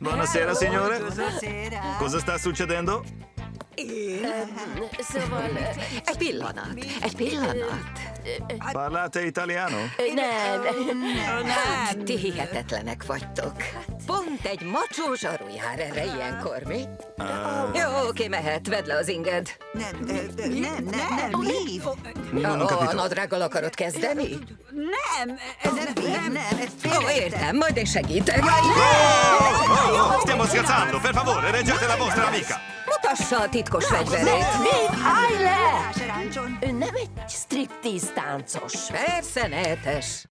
Buonasera, signore. Buonasera. Cosa sta succedendo? Szóval... Egy pillanat, egy pillanat. Parlate italiano? Nem, Hát, ti hihetetlenek vagytok. Pont egy macsó zsaru jár erre ilyenkor, mi? Jó, oké, mehet, vedd le az inged. Nem, nem, nem, nem, Liv. Non ho Ó, a capito. nadrággal akarod kezdeni? Nem, ez nem, nem, ez Ó, értem, majd én segítek. Scherzando, per favore, reggete la vostra amica. Mutassa a titkos fegyverét. Dave, állj le! Nem egy striptease táncos. Persze, nehetes.